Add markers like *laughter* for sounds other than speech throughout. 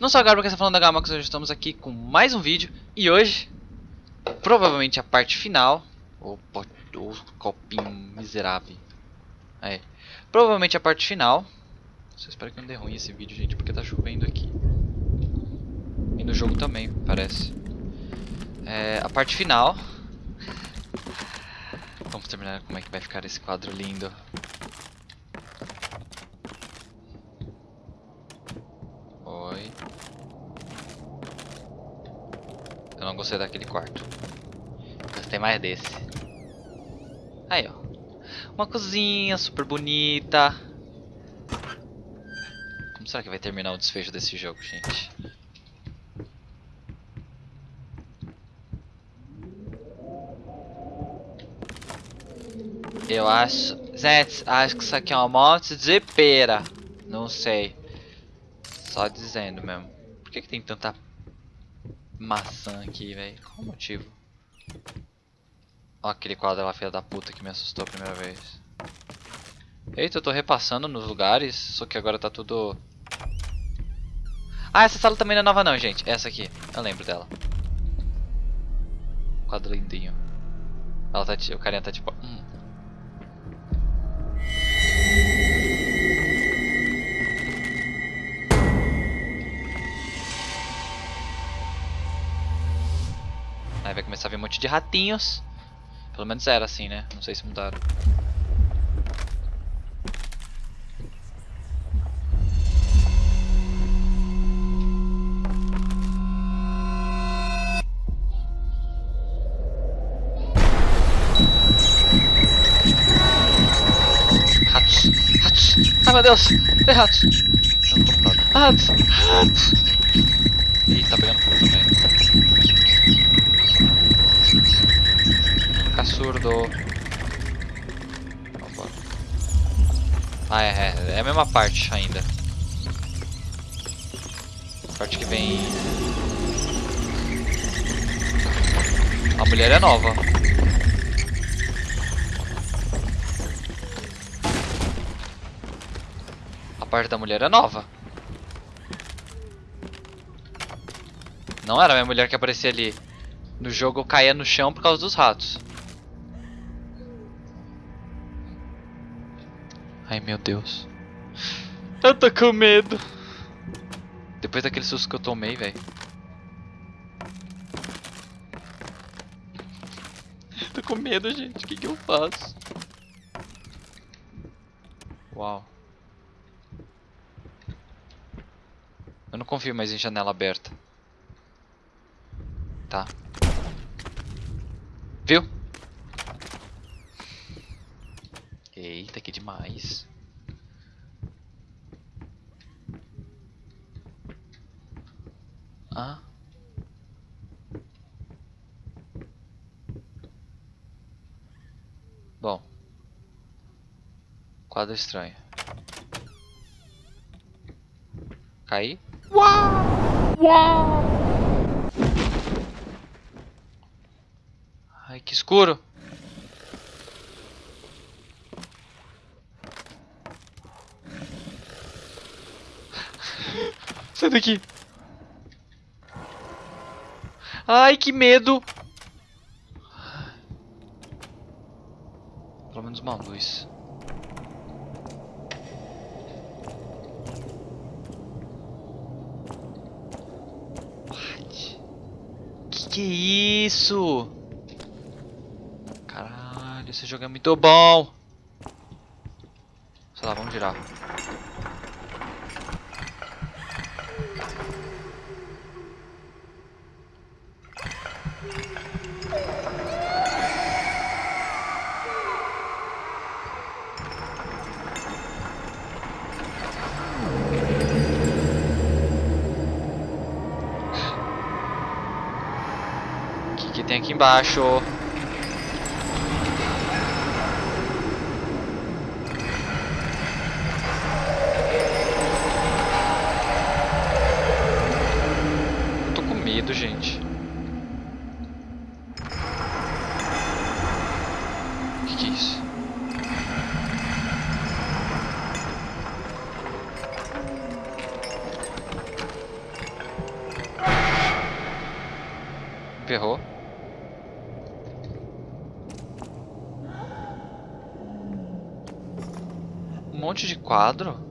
Não sou a Gabriel que está falando da Gamax, hoje estamos aqui com mais um vídeo. E hoje, provavelmente a parte final O, copinho miserável. Aí, Provavelmente a parte final. Só espero que não dê ruim esse vídeo, gente, porque tá chovendo aqui. E no jogo também, parece. É, A parte final. Vamos terminar como é que vai ficar esse quadro lindo Eu não gostei daquele quarto. Gostei mais desse. Aí, ó. Uma cozinha super bonita. Como será que vai terminar o desfecho desse jogo, gente? Eu acho... Gente, acho que isso aqui é um monte de pera. Não sei. Só dizendo mesmo. Por que, que tem tanta maçã aqui, velho. Qual o motivo? Ó aquele quadro lá, filha da puta, que me assustou a primeira vez. Eita, eu tô repassando nos lugares, só que agora tá tudo... Ah, essa sala também não é nova não, gente. Essa aqui, eu lembro dela. Quadro lindinho. Ela tá, o carinha tá tipo... Hum. Um monte de ratinhos. Pelo menos era assim, né? Não sei se mudaram. Ratos! Ratos! Ai meu Deus! Tem ratos! Ratos! Ratos! Ih, tá pegando fogo também. Fica surdo. Vambora. Ah, é, é, é a mesma parte ainda. Parte que vem... A mulher é nova. A parte da mulher é nova. Não era a minha mulher que aparecia ali. No jogo eu caía no chão por causa dos ratos. Ai meu Deus. Eu tô com medo. Depois daquele susto que eu tomei, velho. *laughs* Tô com medo, gente. O que, que eu faço? Uau. Eu não confio mais em janela aberta. Tá. Viu? Eita, que demais. Ah. Bom. Quadro estranho. Caí? Uau! Uau! Ai, que escuro. Sai daqui. Ai, que medo. Pelo menos uma luz. What? Que que é isso? Esse jogo é muito bom. Sei lá, vamos girar. Aqui embaixo? gente. O que, que é isso? Ferrou. Um monte de quadro.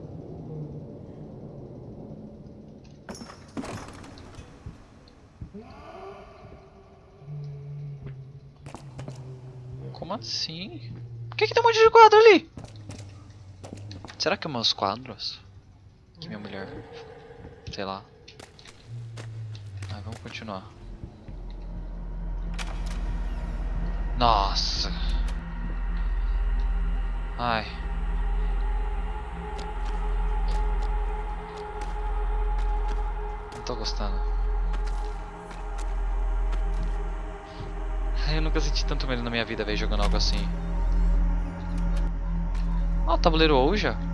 Como assim? Por que, que tem um monte de quadro ali? Será que é meus quadros? Que minha mulher. Sei lá. Mas vamos continuar. Nossa. Ai. Não tô gostando. Eu nunca senti tanto medo na minha vida, velho, jogando algo assim. Ó, o tabuleiro Ouija.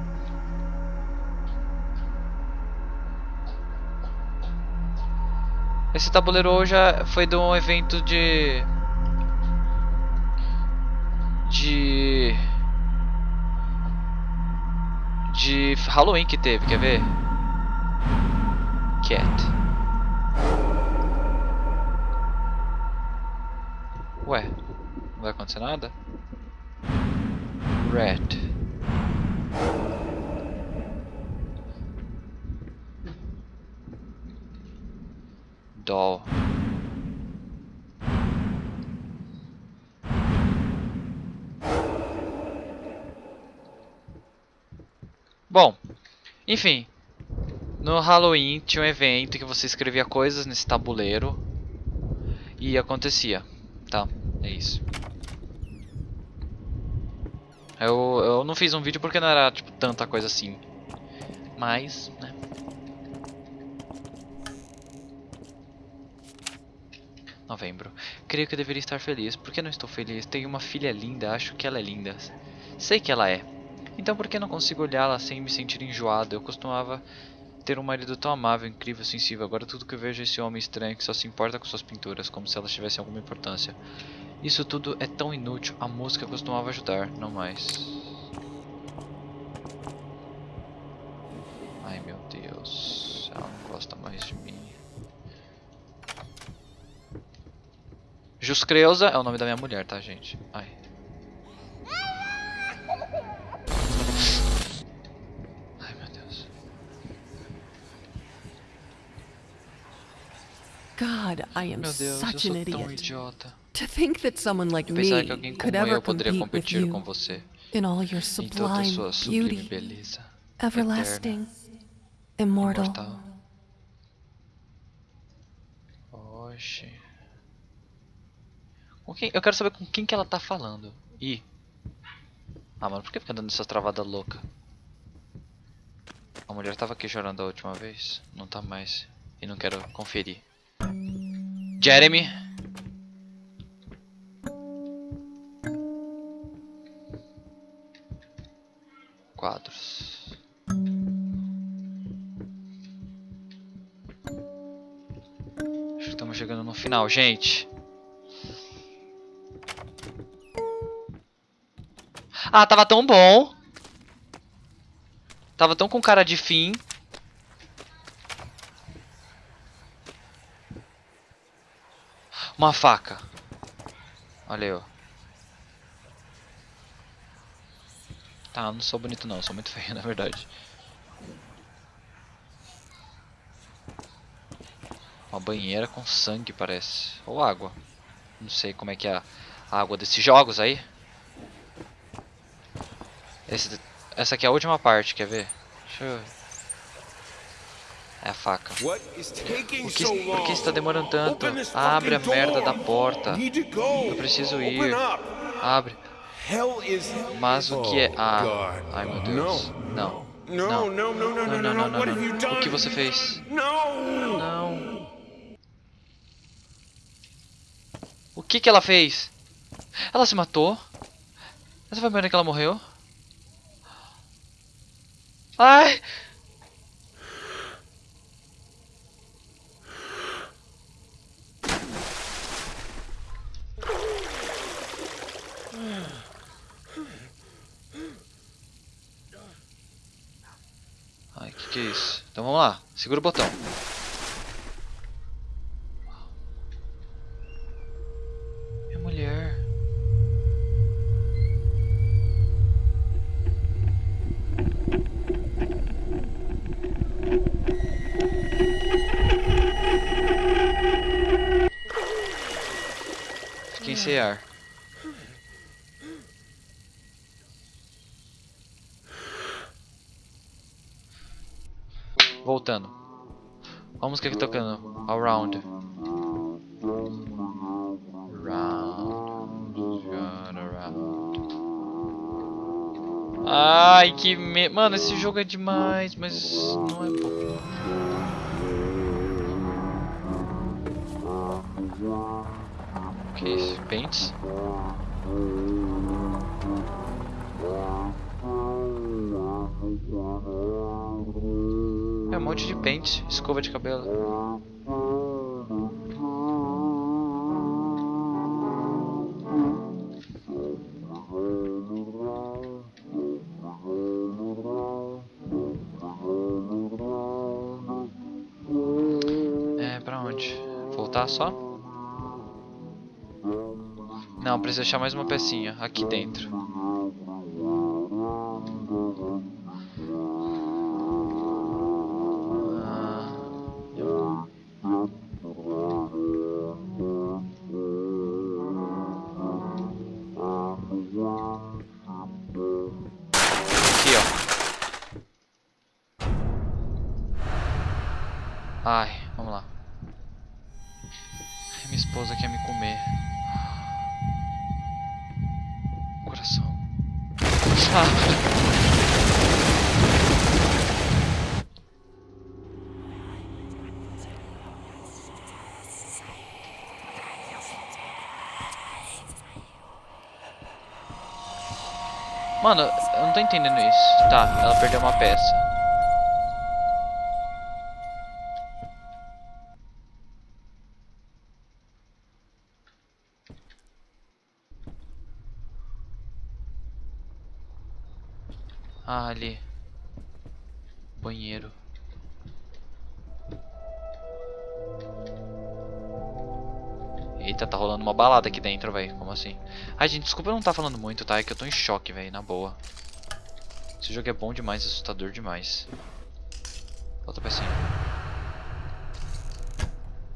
Esse tabuleiro Ouija foi de um evento de... De... De Halloween que teve, quer ver? Cat. Ué, não vai acontecer nada? Red. Doll. Bom, enfim, no Halloween tinha um evento que você escrevia coisas nesse tabuleiro e acontecia, tá? É isso. Eu, eu não fiz um vídeo porque não era tipo tanta coisa assim, mas, né? Novembro. Creio que deveria estar feliz. Por que não estou feliz? Tenho uma filha linda, acho que ela é linda. Sei que ela é. Então por que não consigo olhá-la sem me sentir enjoado? Eu costumava ter um marido tão amável, incrível, sensível. Agora tudo que eu vejo é esse homem estranho que só se importa com suas pinturas, como se elas tivessem alguma importância. Isso tudo é tão inútil. A música costumava ajudar, não mais. Juscreusa é o nome da minha mulher, tá, gente? Ai. Ai, meu Deus. God, I am Meu Deus, eu such sou an tão idiot. idiota. To think that someone like Pensar me que alguém could como ever eu poderia competir com você in all your em toda sublime sua sublime beauty, beleza. everlasting, immortal. Imortal. Oxi. Quem? Eu quero saber com quem que ela tá falando. Ih. Ah, mano, por que fica dando essa travada louca? A mulher tava aqui chorando a última vez. Não tá mais. E não quero conferir. Jeremy. Quadros. Acho que estamos chegando no final, gente. Ah, tava tão bom. Tava tão com cara de fim. Uma faca. Olha. Tá, eu não sou bonito não, sou muito *laughs* feio, na verdade. Uma banheira com sangue, parece. Ou água. Não sei como é que é a água desses jogos aí. Esse, essa aqui é a última parte, quer ver? Deixa eu... É a faca. Por que, por que está demorando tanto? This Abre a merda da porta. Eu preciso ir. Abre. Mas o que é... Ah, God. ai meu Deus. Não. Não. Não, não, não, have não. you done? O que você fez? Não. O que que ela fez? Ela se matou? Essa foi a primeira que ela morreu? Ai! Ai, que que é isso? Então vamos lá, segura o botão. ser ar. Voltando. Aqui tocando. Around. Round. Round, around. Ai, que me... Mano, esse jogo é demais, mas não é bom. O que? Pentes? É um monte de pente, escova de cabelo. É, pra onde? Voltar só? Não, precisa achar mais uma pecinha aqui dentro. Mano, eu não tô entendendo isso. Tá, ela perdeu uma peça. Ah, ali. Banheiro. Eita, tá rolando uma balada aqui dentro, velho. Como assim? Ai, gente, desculpa eu não tá falando muito, tá? É que eu tô em choque, velho, na boa. Esse jogo é bom demais, assustador demais. Outra pecinha.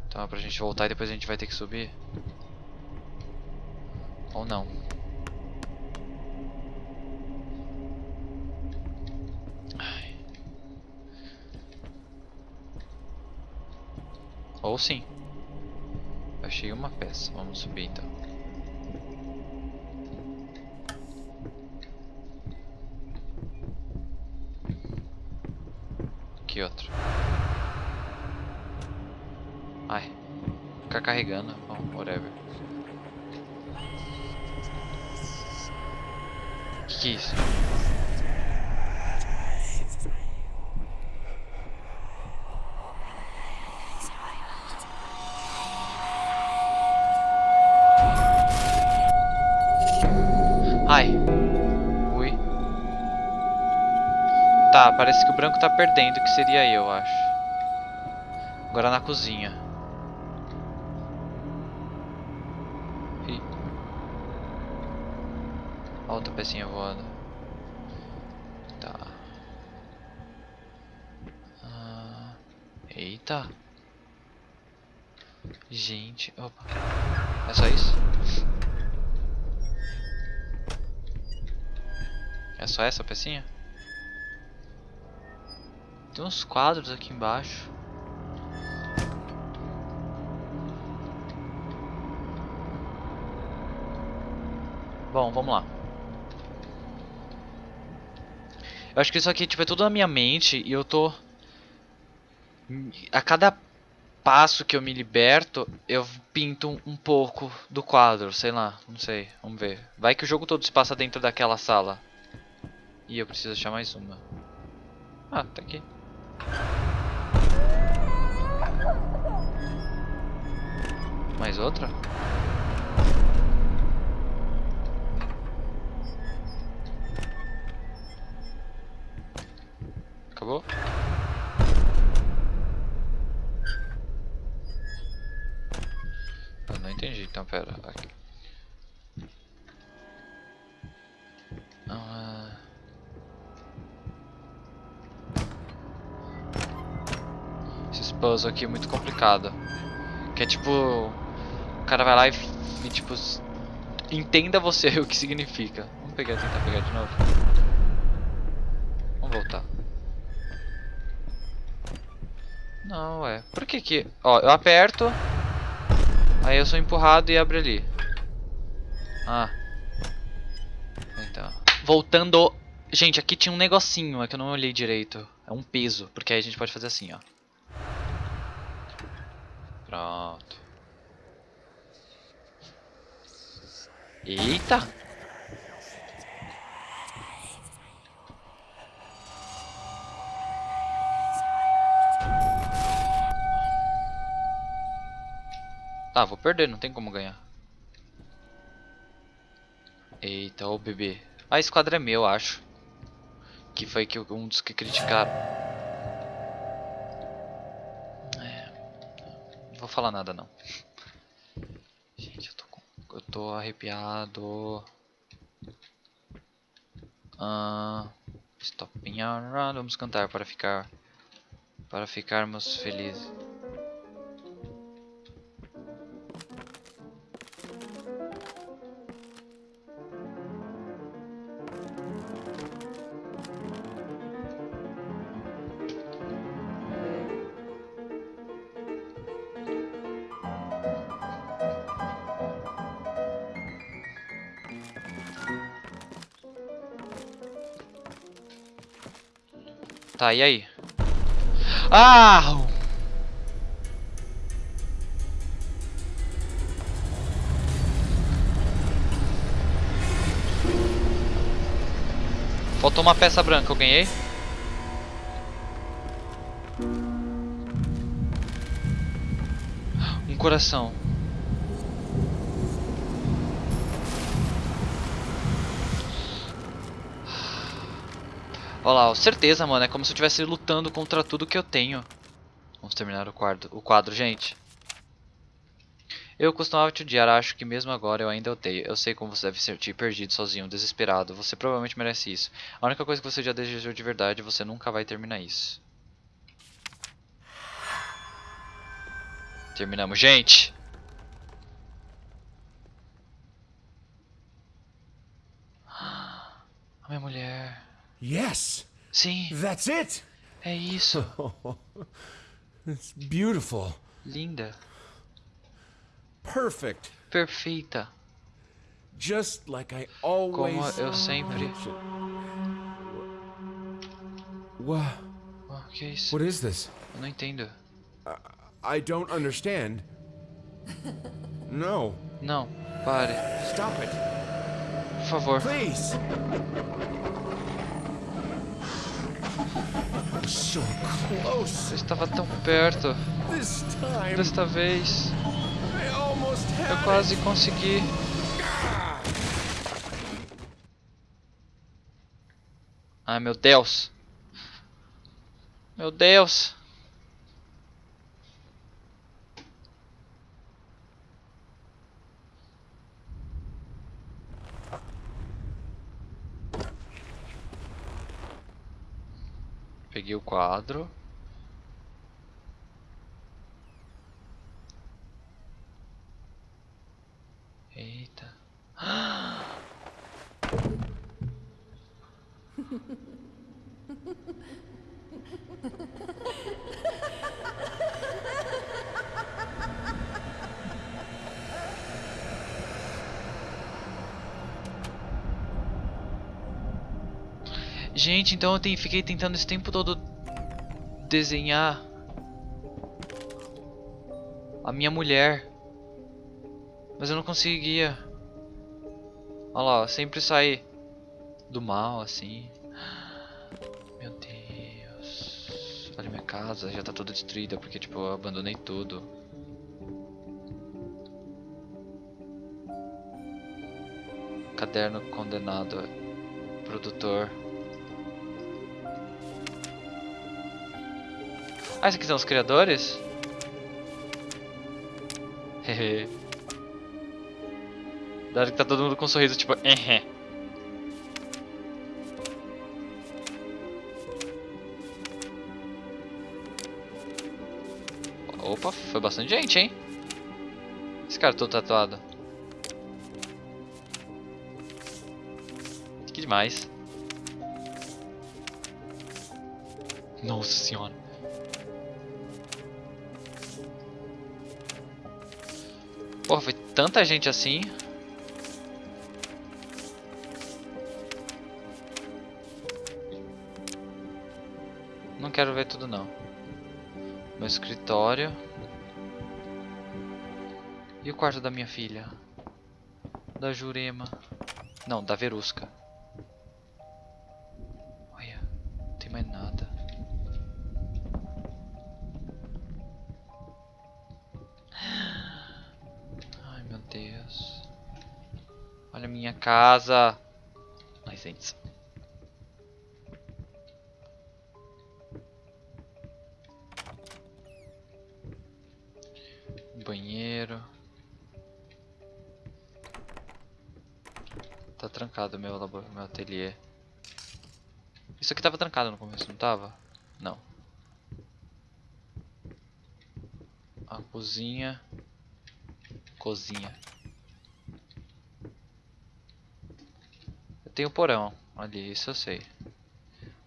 Então é pra gente voltar e depois a gente vai ter que subir. Ou não. Ai. Ou sim. Achei uma peça. Vamos subir então. Aqui outro. Ai. Ficar carregando. Bom, whatever. Que que é isso? Parece que o branco tá perdendo, que seria eu, acho. Agora na cozinha. Ih. Outra pecinha voando. Tá. Ah, eita. Gente, opa. É só isso? É só essa pecinha? Tem uns quadros aqui embaixo. Bom, vamos lá. Eu acho que isso aqui tipo, é tudo na minha mente e eu tô... A cada passo que eu me liberto, eu pinto um, pouco do quadro, sei lá, não sei, vamos ver. Vai que o jogo todo se passa dentro daquela sala. E eu preciso achar mais uma. Ah, tá aqui. Mais outra? Acabou? Eu não entendi, então pera. Aqui. Esses puzzles aqui é muito complicado. Que é tipo. O cara vai lá e, e tipo. Entenda você *laughs* o que significa. Vamos pegar, tentar pegar de novo. Vamos voltar. Não, ué. Por que que... Ó, eu aperto. Aí eu sou empurrado e abre ali. Ah. Então. Voltando. Gente, aqui tinha um negocinho, é que eu não olhei direito. É um peso, porque aí a gente pode fazer assim, ó. Eita! Tá, vou perder, não tem como ganhar. Eita, ô bebê. Esse quadro é meu, acho. Que foi que um dos que criticaram. É, não vou falar nada não. Gente, eu tô com, eu tô arrepiado. Ah, stopping around. Vamos cantar para ficar para ficarmos felizes. Tá, e aí? Ah! Faltou uma peça branca, eu ganhei. Um coração. Olha lá, certeza, mano. É como se eu estivesse lutando contra tudo que eu tenho. Vamos terminar o quadro, o quadro, gente. Eu costumava te odiar, acho que mesmo agora eu ainda odeio. Eu sei como você deve sentir perdido, sozinho, desesperado. Você provavelmente merece isso. A única coisa que você já desejou de verdade, você nunca vai terminar isso. Terminamos, gente! A minha mulher. Yes, Sim, that's it. é isso. *laughs* It's beautiful. Linda. Perfect. Perfeita. Just like I always Como eu sempre. What? Oh, que é isso? What is this? Eu não entendo. I don't understand. No. Não, pare. Stop it. Por favor. Please. Eu estava tão perto. Desta vez, eu quase consegui. Ai, meu Deus. Meu Deus. Peguei o quadro. Eita. *gasps* *laughs* Gente, então eu fiquei tentando esse tempo todo desenhar a minha mulher. Mas eu não conseguia. Olha lá, sempre sai do mal assim. Meu Deus. Olha minha casa, já tá toda destruída porque tipo eu abandonei tudo. Caderno condenado. Produtor. Ah, esses aqui são os criadores? *laughs* Hehe. Hora que tá todo mundo com um sorriso tipo, ehé. Opa, foi bastante gente, hein? Esse cara todo tatuado. demais. Nossa senhora. Tanta gente assim. Não quero ver tudo não. Meu escritório. E o quarto da minha filha? Da Jurema. Não, da Verusca. Olha a minha casa. Licença. Banheiro. Tá trancado meu labor, meu ateliê. Isso aqui tava trancado no começo, não tava? Não. A cozinha. Cozinha. Tenho o porão ali, isso eu sei.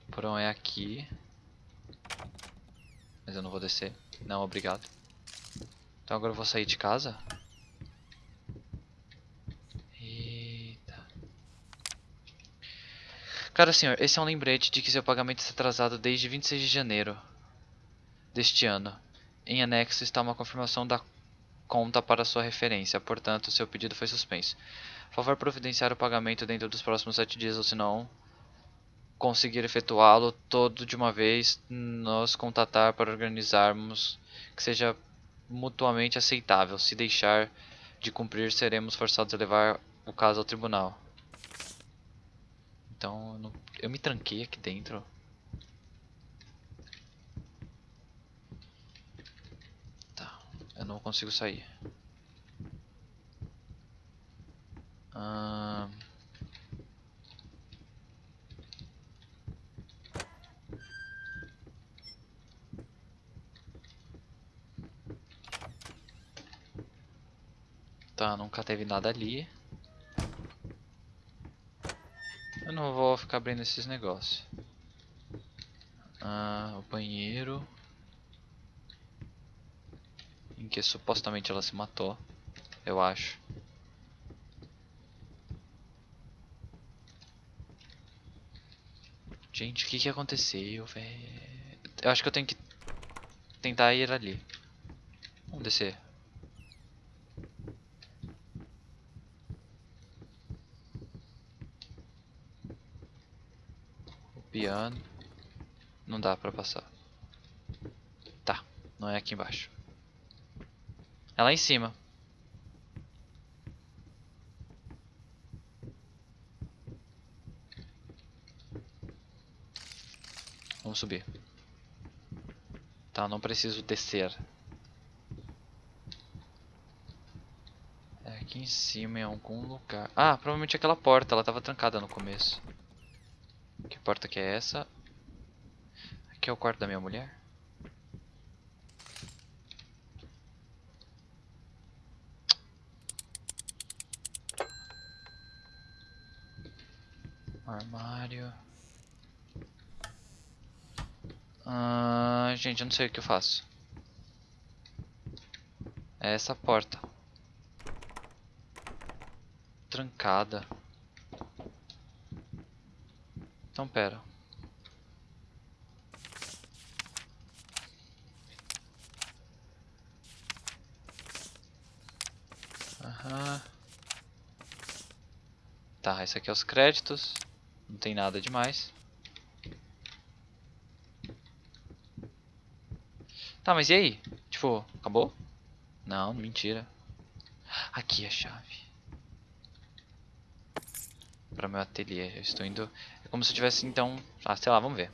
O porão é aqui. Mas eu não vou descer. Não, obrigado. Então agora eu vou sair de casa. Eita. Cara, senhor, esse é um lembrete de que seu pagamento está atrasado desde 26 de janeiro deste ano. Em anexo está uma confirmação da conta para sua referência, portanto, seu pedido foi suspenso. Favor, providenciar o pagamento dentro dos próximos 7 dias, ou se não conseguir efetuá-lo todo de uma vez, nos contatar para organizarmos que seja mutuamente aceitável. Se deixar de cumprir, seremos forçados a levar o caso ao tribunal. Então, eu, não- eu me tranquei aqui dentro. Tá, eu não consigo sair. Ahn. Tá, nunca teve nada ali. Eu não vou ficar abrindo esses negócios. Ah, o banheiro. Em que supostamente ela se matou. Eu acho. Gente, o que que aconteceu, velho? Eu acho que eu tenho que tentar ir ali. Vamos descer. O piano. Não dá pra passar. Tá, não é aqui embaixo. É lá em cima. Vamos subir. Tá, não preciso descer. É aqui em cima em algum lugar. Ah, provavelmente aquela porta, ela tava trancada no começo. Que porta que é essa? Aqui é o quarto da minha mulher? Armário. Ah, gente, eu não sei o que eu faço. É essa porta. Trancada. Então pera. Aham. Tá, esse aqui é os créditos. Não tem nada demais. Tá, mas e aí? Tipo, acabou? Não, mentira. Aqui é a chave. Pra meu ateliê. Eu estou indo. É como se eu tivesse então. Ah, sei lá, vamos ver.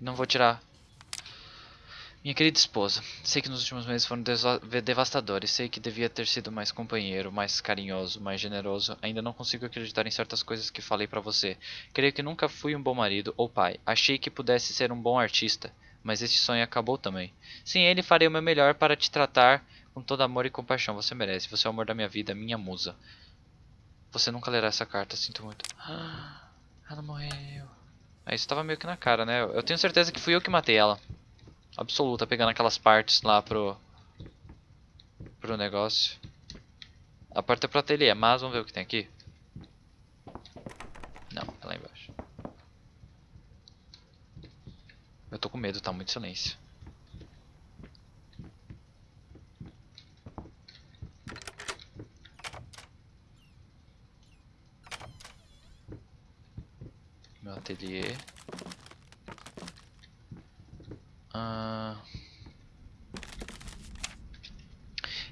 Não vou tirar. Minha querida esposa, sei que nos últimos meses foram devastadores. Sei que devia ter sido mais companheiro, mais carinhoso, mais generoso. Ainda não consigo acreditar em certas coisas que falei pra você. Creio que nunca fui um bom marido ou pai. Achei que pudesse ser um bom artista, mas esse sonho acabou também. Sem ele, farei o meu melhor para te tratar com todo amor e compaixão. Você merece. Você é o amor da minha vida, minha musa. Você nunca lerá essa carta, sinto muito. Ela morreu. Ah, isso tava meio que na cara, né? Eu tenho certeza que fui eu que matei ela. Absoluta, pegando aquelas partes lá pro... Pro negócio. A porta é pro ateliê, mas vamos ver o que tem aqui. Não, é lá embaixo. Eu tô com medo, tá muito silêncio. Meu ateliê. Ah...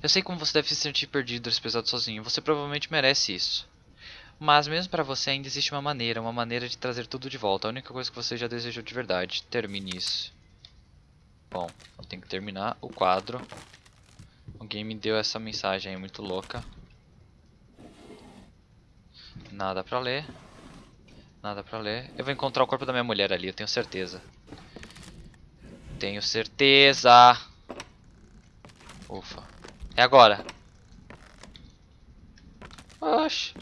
Eu sei como você deve se sentir perdido episódio sozinho. Você provavelmente merece isso. Mas mesmo pra você ainda existe uma maneira, uma maneira de trazer tudo de volta. A única coisa que você já desejou de verdade. Termine isso. Bom, eu tenho que terminar o quadro. Alguém me deu essa mensagem aí muito louca. Nada pra ler. Nada pra ler. Eu vou encontrar o corpo da minha mulher ali, eu tenho certeza. Tenho certeza. Ufa. É agora. Oxi.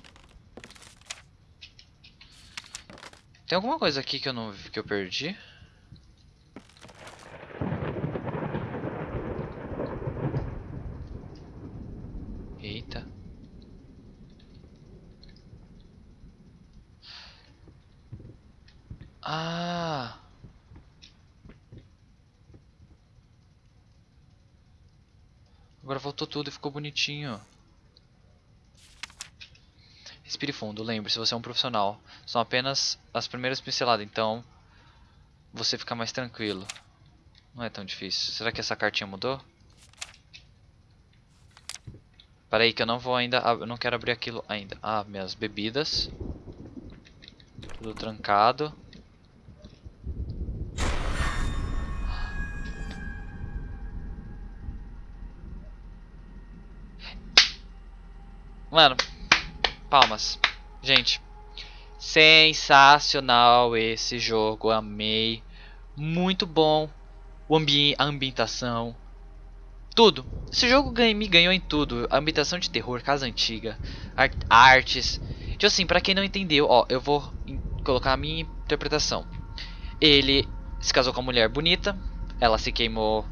Tem alguma coisa aqui que eu não que eu perdi? Eita. Ah. Agora voltou tudo e ficou bonitinho. Respire fundo, lembre-se, você é um profissional. São apenas as primeiras pinceladas, então você fica mais tranquilo. Não é tão difícil. Será que essa cartinha mudou? Para aí que eu não vou ainda, eu não quero abrir aquilo ainda. Ah, minhas bebidas. Tudo trancado. Mano, palmas. Gente, sensacional esse jogo, amei. Muito bom. O ambi a ambientação. Tudo. Esse jogo me ganhou em tudo. Ambientação de terror, casa antiga, art artes. Tipo assim, pra quem não entendeu, ó, eu vou colocar a minha interpretação. Ele se casou com uma mulher bonita, ela se queimou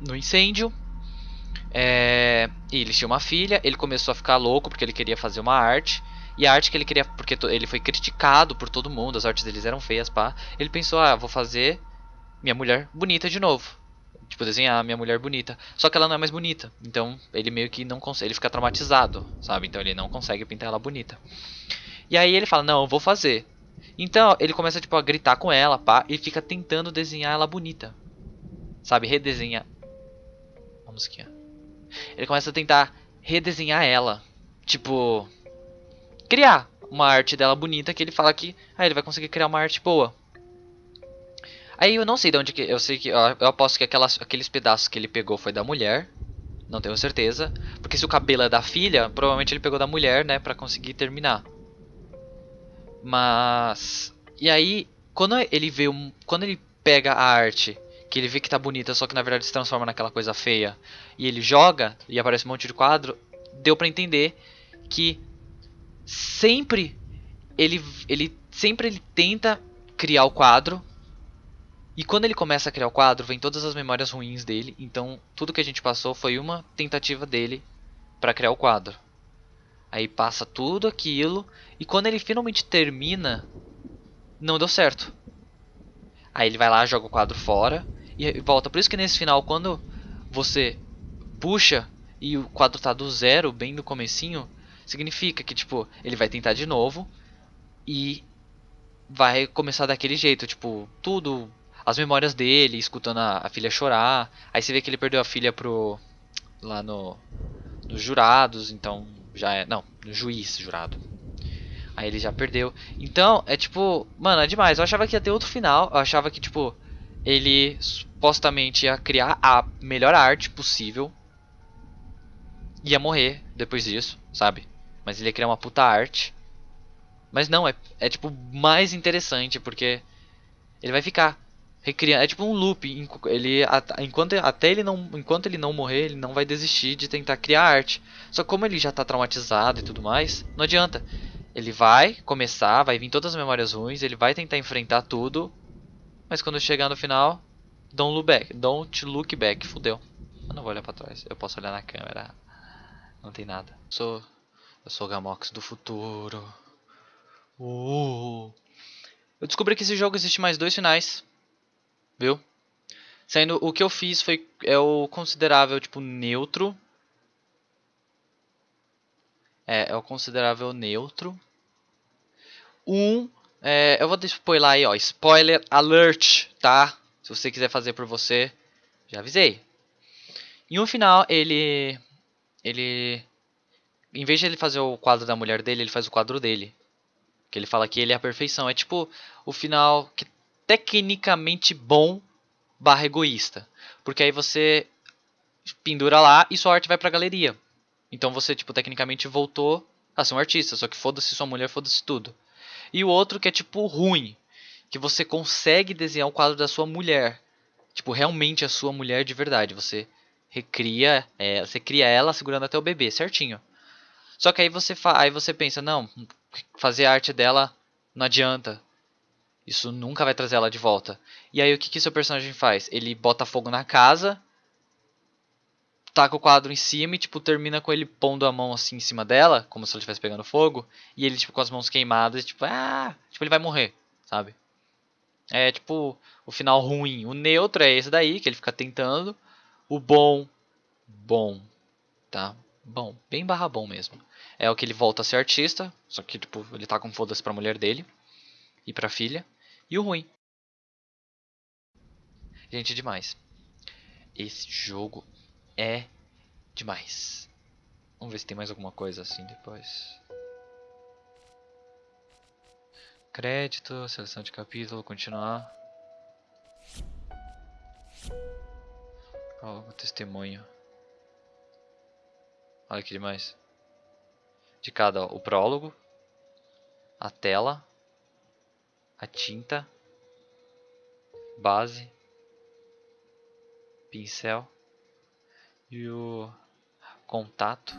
no incêndio. É, e eles tinham uma filha, ele começou a ficar louco porque ele queria fazer uma arte. E a arte que ele queria, porque ele foi criticado por todo mundo, as artes deles eram feias, pá. Ele pensou, ah, vou fazer minha mulher bonita de novo. Tipo, desenhar minha mulher bonita. Só que ela não é mais bonita. Então, ele meio que não consegue, ele fica traumatizado, sabe? Então ele não consegue pintar ela bonita. E aí ele fala, não, eu vou fazer. Então, ele começa, tipo, a gritar com ela, pá, e fica tentando desenhar ela bonita. Sabe, redesenhar. Uma musiquinha. Ele começa a tentar redesenhar ela. Tipo, criar uma arte dela bonita que ele fala que ah, ele vai conseguir criar uma arte boa. Aí eu não sei de onde que. Eu sei que. Eu aposto que aquelas, aqueles pedaços que ele pegou foi da mulher. Não tenho certeza. Porque se o cabelo é da filha, provavelmente ele pegou da mulher, né? Pra conseguir terminar. Mas. E aí, quando ele vê um. Quando ele pega a arte, que ele vê que tá bonita, só que na verdade se transforma naquela coisa feia, e ele joga e aparece um monte de quadro, deu pra entender que sempre ele, ele sempre ele tenta criar o quadro e quando ele começa a criar o quadro, vem todas as memórias ruins dele. Então, tudo que a gente passou foi uma tentativa dele para criar o quadro. Aí passa tudo aquilo e quando ele finalmente termina, não deu certo. Aí ele vai lá, joga o quadro fora e volta. Por isso que nesse final, quando você puxa e o quadro tá do zero, bem no comecinho, significa que tipo, ele vai tentar de novo e vai começar daquele jeito, tipo, tudo as memórias dele, escutando a, a, filha chorar. Aí você vê que ele perdeu a filha pro. lá no. nos jurados, então já é. Não, no juiz jurado. Aí ele já perdeu. Então, é tipo. Mano, é demais. Eu achava que ia ter outro final. Eu achava que, tipo. Ele supostamente ia criar a melhor arte possível. Ia morrer depois disso, sabe? Mas ele ia criar uma puta arte. Mas não, é, é tipo mais interessante porque ele vai ficar recriando, é tipo um loop, ele enquanto até ele não, enquanto ele não morrer, ele não vai desistir de tentar criar arte. Só que como ele já tá traumatizado e tudo mais, não adianta. Ele vai começar, vai vir todas as memórias ruins, ele vai tentar enfrentar tudo, mas quando chegar no final, don't look back, don't look back, fudeu. Eu não vou olhar pra trás, eu posso olhar na câmera. Não tem nada. Eu sou eu sou o Gamox do futuro. Uh. Eu descobri que esse jogo existe mais dois finais. Viu? Sendo o que eu fiz foi é o considerável tipo neutro. É, é o considerável neutro. Um, é, eu vou spoiler aí, ó, spoiler alert, tá? Se você quiser fazer por você, já avisei. E um final, ele ele em vez de ele fazer o quadro da mulher dele, ele faz o quadro dele. Que ele fala que ele é a perfeição. É tipo o final que tecnicamente bom barra egoísta. Porque aí você pendura lá e sua arte vai pra galeria. Então você, tipo, tecnicamente voltou a ser um artista. Só que foda-se sua mulher, foda-se tudo. E o outro que é, tipo, ruim. Que você consegue desenhar o quadro da sua mulher. Tipo, realmente a sua mulher de verdade. Você recria, é, você cria ela segurando até o bebê, certinho. Só que aí você, aí você pensa, não, fazer a arte dela não adianta. Isso nunca vai trazer ela de volta. E aí o que, que seu personagem faz? Ele bota fogo na casa, taca o quadro em cima e tipo termina com ele pondo a mão assim em cima dela, como se ele estivesse pegando fogo, e ele tipo com as mãos queimadas, tipo, ah, tipo ele vai morrer, sabe? É tipo o final ruim. O neutro é esse daí que ele fica tentando. O bom, bom, tá? Bom, bem barra bom mesmo. É o que ele volta a ser artista, só que tipo, ele tá com foda-se pra mulher dele e pra filha. E o ruim. Gente, demais. Esse jogo é demais. Vamos ver se tem mais alguma coisa assim depois. Crédito, seleção de capítulo, continuar. O testemunho. Olha que demais. De cada, ó, o prólogo, a tela, a tinta, base, pincel e o contato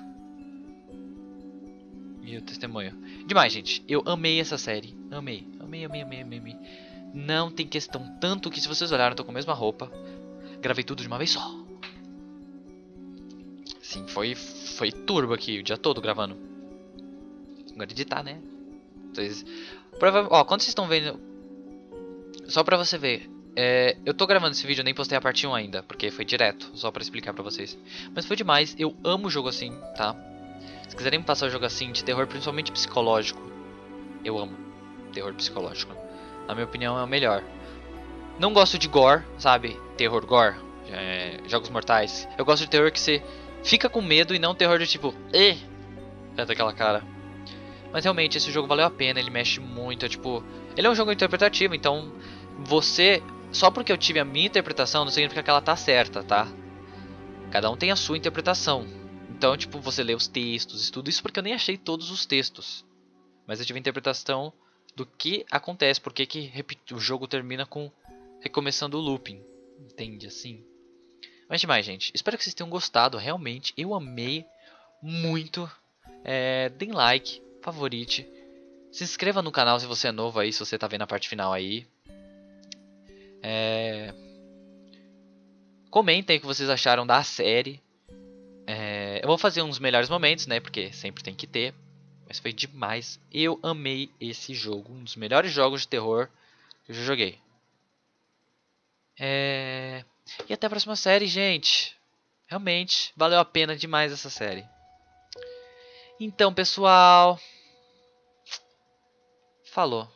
e o testemunho. Demais, gente. Eu amei essa série. Amei. Amei, amei, amei, amei, amei. Não tem questão. Tanto que se vocês olharem, eu tô com a mesma roupa. Gravei tudo de uma vez só. Sim, foi, foi turbo aqui o dia todo gravando. Agora editar, né? Vocês, prova ó, quando vocês estão vendo... Só pra você ver. É, eu tô gravando esse vídeo, nem postei a parte 1 ainda. Porque foi direto, só pra explicar pra vocês. Mas foi demais, eu amo jogo assim, tá? Se quiserem me passar um jogo assim, de terror principalmente psicológico. Eu amo terror psicológico. Na minha opinião é o melhor. Não gosto de gore, sabe? Terror gore. É, jogos mortais. Eu gosto de terror que você fica com medo e não terror de tipo, eh, é daquela cara. Mas realmente esse jogo valeu a pena, ele mexe muito, é tipo, ele é um jogo interpretativo, então você, só porque eu tive a minha interpretação não significa que ela tá certa, tá? Cada um tem a sua interpretação. Então, tipo, você lê os textos e tudo isso porque eu nem achei todos os textos. Mas eu tive a interpretação do que acontece, porque que o jogo termina com recomeçando o looping. Entende assim? Mas demais, gente. Espero que vocês tenham gostado. Realmente, eu amei muito. É, deem like, favorite. Se inscreva no canal se você é novo aí, se você tá vendo a parte final aí. É... Comentem o que vocês acharam da série. É... Eu vou fazer uns melhores momentos, né? Porque sempre tem que ter. Mas foi demais. Eu amei esse jogo. Um dos melhores jogos de terror que eu já joguei. É... E até a próxima série, gente. Realmente, valeu a pena demais essa série. Então, pessoal. Falou.